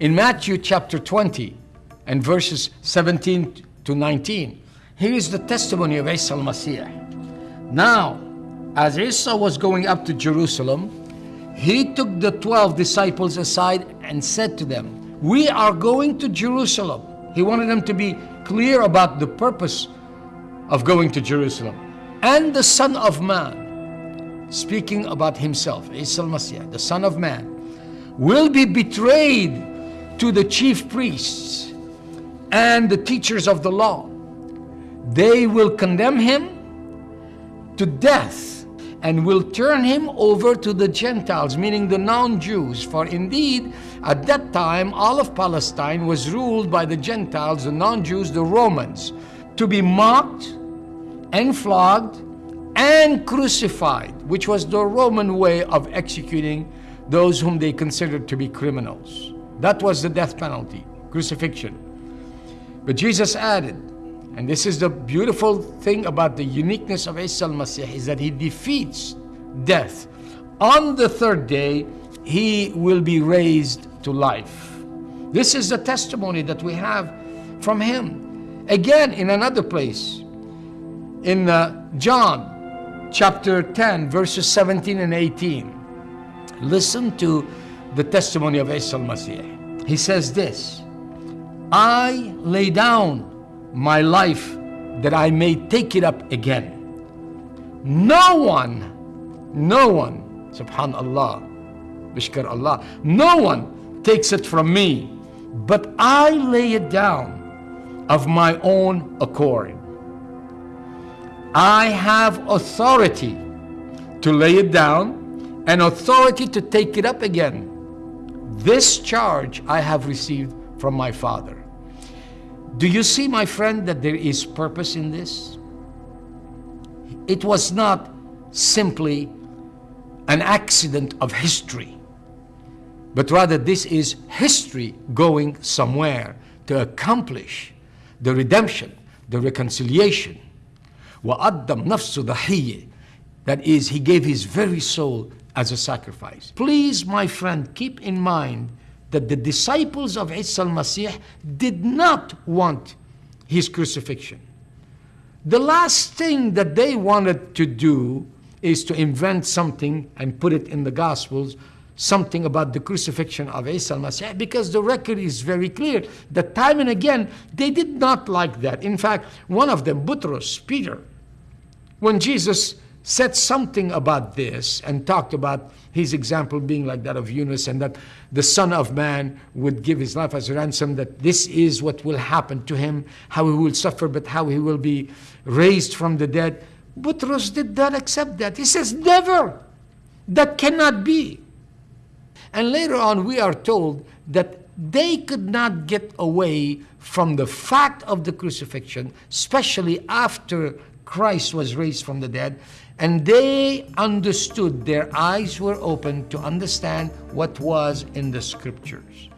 in Matthew chapter 20 and verses 17 to 19, here is the testimony of Isa al-Masih. Now, as Isa was going up to Jerusalem, he took the 12 disciples aside and said to them, We are going to Jerusalem. He wanted them to be clear about the purpose of going to Jerusalem. And the Son of Man, speaking about himself, Isa al-Masih, the Son of Man, will be betrayed to the chief priests and the teachers of the law. They will condemn him to death and will turn him over to the Gentiles, meaning the non-Jews. For indeed, at that time, all of Palestine was ruled by the Gentiles, the non-Jews, the Romans, to be mocked and flogged and crucified, which was the Roman way of executing those whom they considered to be criminals. That was the death penalty, crucifixion. But Jesus added, and this is the beautiful thing about the uniqueness of Isa al-Masih, is that he defeats death. On the third day, he will be raised to life. This is the testimony that we have from him. Again, in another place, in uh, John chapter 10, verses 17 and 18, listen to the testimony of Isa al-Masih. He says this, I lay down my life that I may take it up again. No one, no one, subhanallah, bishkar Allah, no one takes it from me, but I lay it down of my own accord. I have authority to lay it down and authority to take it up again. This charge I have received from my Father. Do you see, my friend, that there is purpose in this? It was not simply an accident of history, but rather this is history going somewhere to accomplish the redemption, the reconciliation. وَأَدَّمْ نَفْسُ ضَحِيَّ That is, he gave his very soul as a sacrifice. Please, my friend, keep in mind that the disciples of Isa al-Masih did not want his crucifixion. The last thing that they wanted to do is to invent something and put it in the Gospels, something about the crucifixion of Isa al-Masih, because the record is very clear that time and again, they did not like that. In fact, one of them, Butros, Peter, when Jesus said something about this and talked about his example being like that of Yunus and that the Son of Man would give his life as a ransom, that this is what will happen to him, how he will suffer, but how he will be raised from the dead. Butros did not accept that. He says, never. That cannot be. And later on, we are told that they could not get away from the fact of the crucifixion, especially after Christ was raised from the dead, and they understood, their eyes were open to understand what was in the scriptures.